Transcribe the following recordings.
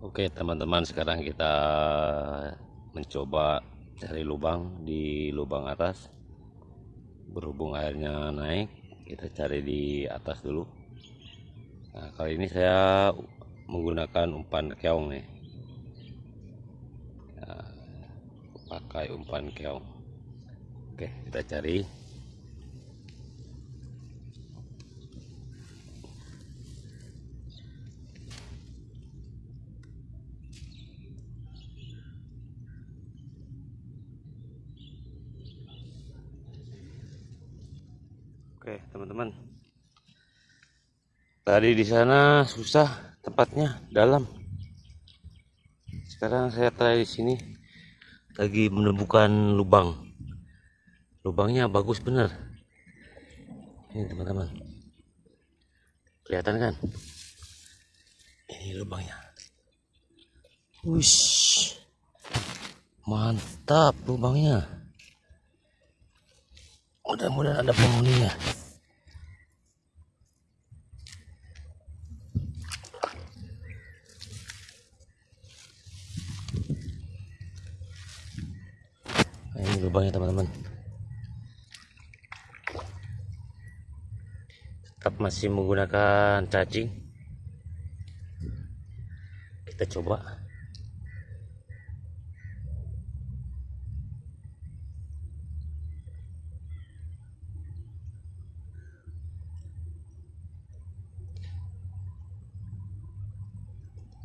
Oke teman-teman sekarang kita mencoba cari lubang di lubang atas. Berhubung airnya naik kita cari di atas dulu. Nah kali ini saya menggunakan umpan keong nih. Nah, pakai umpan keong. Oke kita cari Oke, teman-teman. Tadi di sana susah tempatnya dalam. Sekarang saya try di sini lagi menemukan lubang. Lubangnya bagus bener. Ini teman-teman. Kelihatan kan? Ini lubangnya. Wush. Mantap lubangnya. Mudah-mudahan ada penghuninya. Nah, ini lubangnya teman-teman. Tetap masih menggunakan cacing. Kita coba.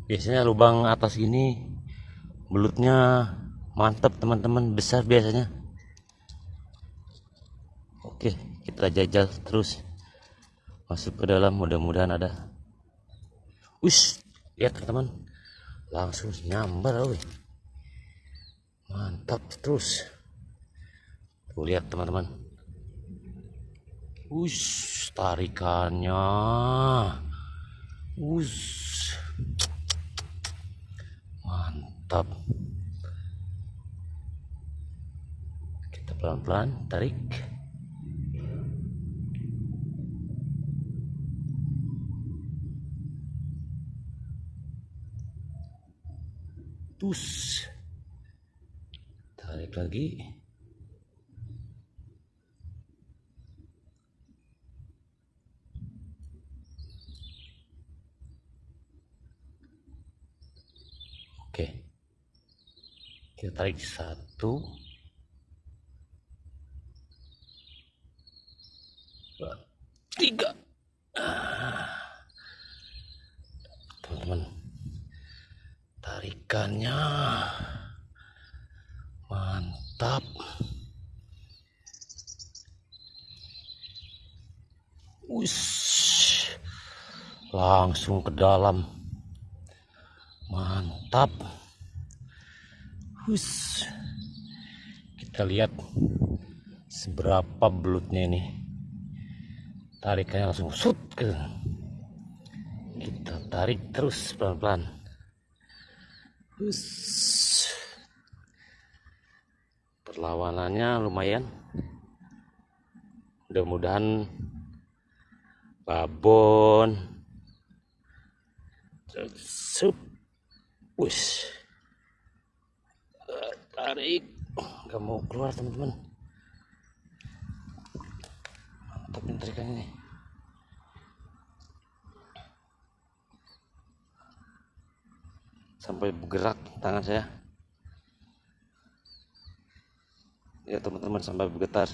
biasanya lubang atas gini belutnya mantap teman-teman. Besar biasanya. Oke kita jajal terus. Masuk ke dalam mudah-mudahan ada. Ush, lihat teman-teman. Langsung nyambar woy. mantap terus. Tuh lihat teman-teman. Ush, tarikannya. Ush. Mantap pelan-pelan tarik tus tarik lagi Oke. Kita tarik satu. Tiga. Teman-teman. Tarikannya mantap. Wis. Langsung ke dalam mantap Hus. kita lihat seberapa belutnya ini tarikannya langsung sut ke kita tarik terus pelan-pelan perlawanannya lumayan mudah-mudahan babon sup Wus. Tarik. Gak mau keluar teman-teman. Mantap ini ini. Sampai bergerak tangan saya. Ya teman-teman sampai bergetar.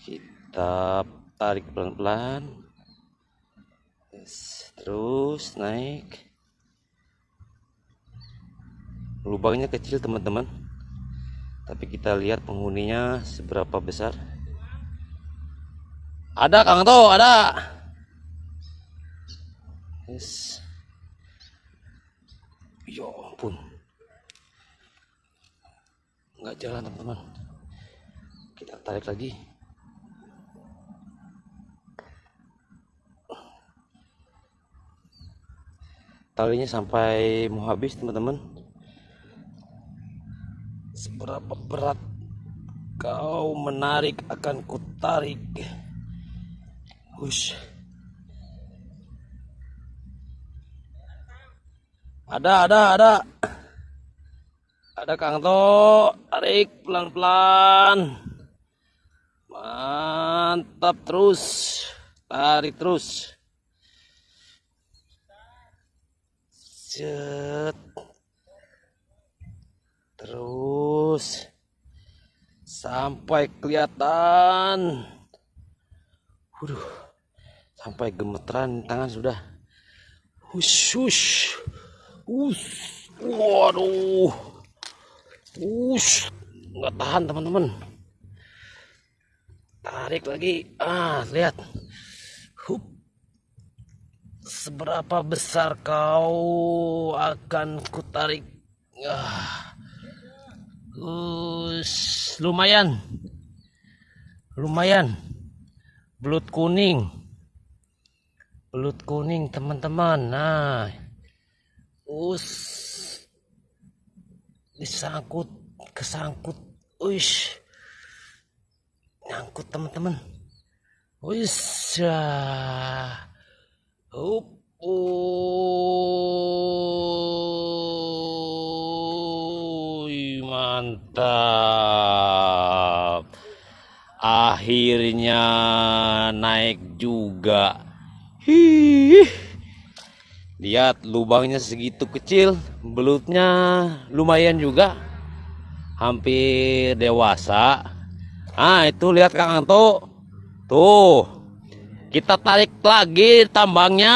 Kita tarik pelan-pelan. Terus naik lubangnya kecil teman-teman tapi kita lihat penghuninya seberapa besar ada Kang To ada. Yes. Ya ampun. Nggak jalan teman-teman. Kita tarik lagi. Talinya sampai mau habis teman-teman. Seberapa berat kau menarik akan kutarik Hush. Ada, ada, ada. Ada Kang To. Tarik pelan-pelan. Mantap terus. Tarik terus. Set. Terus. Sampai kelihatan. Waduh. Sampai gemeteran tangan sudah. Hush. Us. Waduh. Us. Nggak tahan teman-teman. Tarik lagi. Ah, lihat. Hup. Seberapa besar kau akan kutarik? Ah. Us. Lumayan. Lumayan. Belut kuning. Belut kuning teman-teman. Nah. Us. Disangkut. Kesangkut. Uish nyangkut teman-teman wis ya up mantap akhirnya naik juga Hih. lihat lubangnya segitu kecil belutnya lumayan juga hampir dewasa Ah itu lihat Kang Anto. Tuh. Kita tarik lagi tambangnya.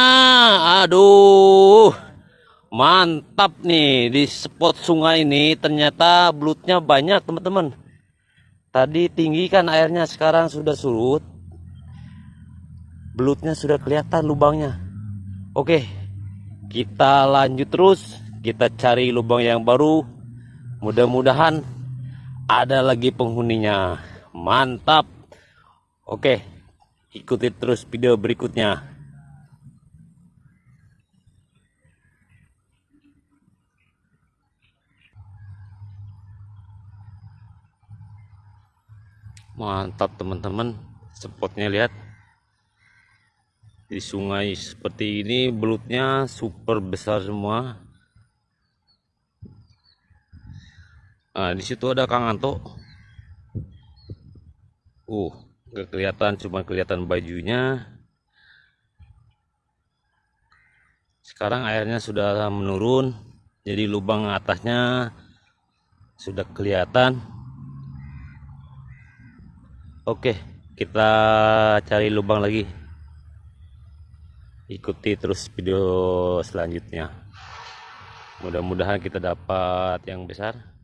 Aduh. Mantap nih di spot sungai ini ternyata belutnya banyak teman-teman. Tadi tinggi kan airnya sekarang sudah surut. Belutnya sudah kelihatan lubangnya. Oke. Kita lanjut terus. Kita cari lubang yang baru. Mudah-mudahan ada lagi penghuninya mantap oke ikuti terus video berikutnya mantap teman-teman spotnya lihat di sungai seperti ini belutnya super besar semua. Nah di situ ada Kang Anto. Uh nggak kelihatan cuma kelihatan bajunya. Sekarang airnya sudah menurun jadi lubang atasnya sudah kelihatan. Oke kita cari lubang lagi ikuti terus video selanjutnya. Mudah-mudahan kita dapat yang besar